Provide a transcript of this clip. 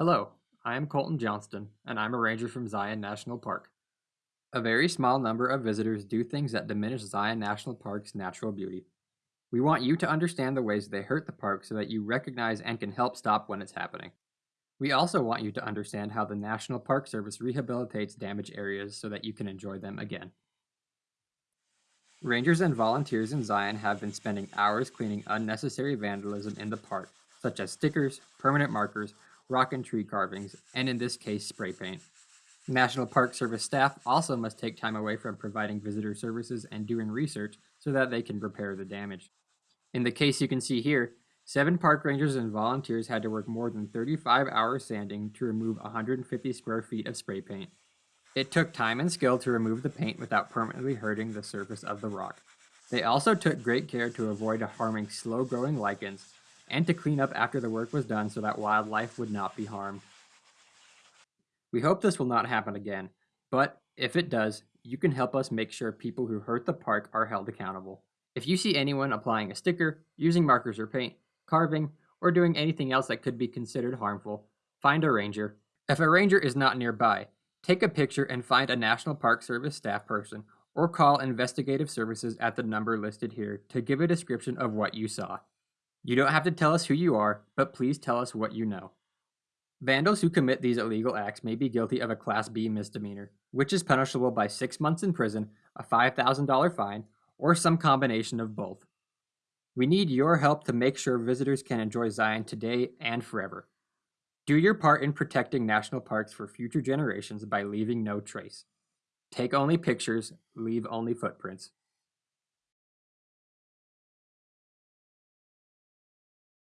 Hello, I am Colton Johnston, and I'm a ranger from Zion National Park. A very small number of visitors do things that diminish Zion National Park's natural beauty. We want you to understand the ways they hurt the park so that you recognize and can help stop when it's happening. We also want you to understand how the National Park Service rehabilitates damaged areas so that you can enjoy them again. Rangers and volunteers in Zion have been spending hours cleaning unnecessary vandalism in the park, such as stickers, permanent markers, rock and tree carvings, and in this case, spray paint. National Park Service staff also must take time away from providing visitor services and doing research so that they can repair the damage. In the case you can see here, seven park rangers and volunteers had to work more than 35 hours sanding to remove 150 square feet of spray paint. It took time and skill to remove the paint without permanently hurting the surface of the rock. They also took great care to avoid harming slow-growing lichens and to clean up after the work was done so that wildlife would not be harmed. We hope this will not happen again, but if it does, you can help us make sure people who hurt the park are held accountable. If you see anyone applying a sticker, using markers or paint, carving, or doing anything else that could be considered harmful, find a ranger. If a ranger is not nearby, take a picture and find a National Park Service staff person or call investigative services at the number listed here to give a description of what you saw. You don't have to tell us who you are, but please tell us what you know. Vandals who commit these illegal acts may be guilty of a Class B misdemeanor, which is punishable by six months in prison, a $5,000 fine, or some combination of both. We need your help to make sure visitors can enjoy Zion today and forever. Do your part in protecting national parks for future generations by leaving no trace. Take only pictures, leave only footprints.